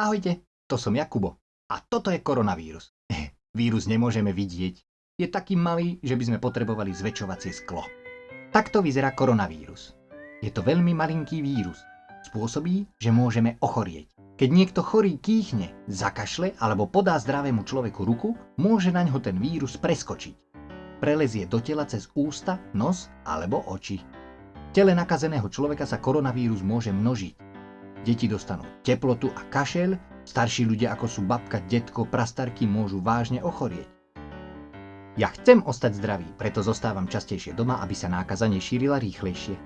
Ahojte, to som Jakubo. A toto je koronavírus. Vírus nemôžeme vidieť. Je taký malý, že by sme potrebovali zväčšovacie sklo. Takto vyzerá koronavírus. Je to veľmi malinký vírus. Spôsobí, že môžeme ochorieť. Keď niekto chorý kýchne, zakašle alebo podá zdravému človeku ruku, môže na ňo ten vírus preskočiť. Prelezie do tela cez ústa, nos alebo oči. V tele nakazeného človeka sa koronavírus môže množiť. Deti dostanú teplotu a kašel, starší ľudia ako sú babka, detko, prastarky môžu vážne ochorieť. Ja chcem ostať zdravý, preto zostávam častejšie doma, aby sa nákaza nešírila rýchlejšie.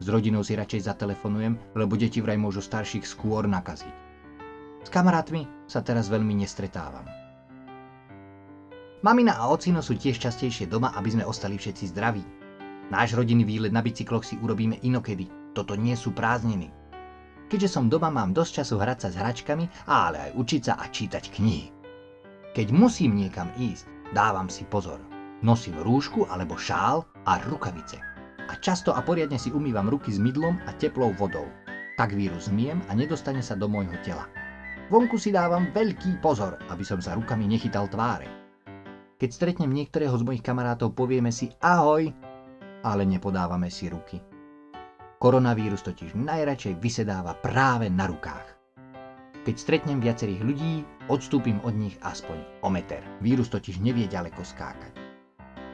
S rodinou si radšej zatelefonujem, lebo deti vraj môžu starších skôr nakaziť. S kamarátmi sa teraz veľmi nestretávam. Mamina a ocino sú tiež častejšie doma, aby sme ostali všetci zdraví. Náš rodinný výlet na bicykloch si urobíme inokedy, toto nie sú prázdniny. Keďže som doma, mám dosť času hrať sa s hračkami, ale aj učiť sa a čítať knihy. Keď musím niekam ísť, dávam si pozor. Nosím rúšku alebo šál a rukavice. A často a poriadne si umývam ruky s mydlom a teplou vodou. Tak vírus zmiem a nedostane sa do môjho tela. Vonku si dávam veľký pozor, aby som sa rukami nechytal tváre. Keď stretnem niektorého z mojich kamarátov, povieme si ahoj, ale nepodávame si ruky. Koronavírus totiž najradšej vysedáva práve na rukách. Keď stretnem viacerých ľudí, odstúpim od nich aspoň o meter. Vírus totiž nevie ďaleko skákať.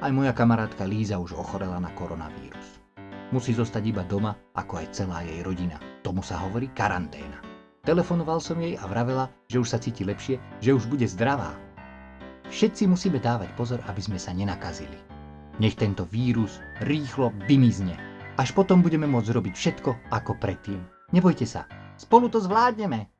Aj moja kamarátka Líza už ochorela na koronavírus. Musí zostať iba doma, ako aj celá jej rodina. Tomu sa hovorí karanténa. Telefonoval som jej a vravela, že už sa cíti lepšie, že už bude zdravá. Všetci musíme dávať pozor, aby sme sa nenakazili. Nech tento vírus rýchlo vymizne až potom budeme môcť robiť všetko ako predtým. Nebojte sa, spolu to zvládneme.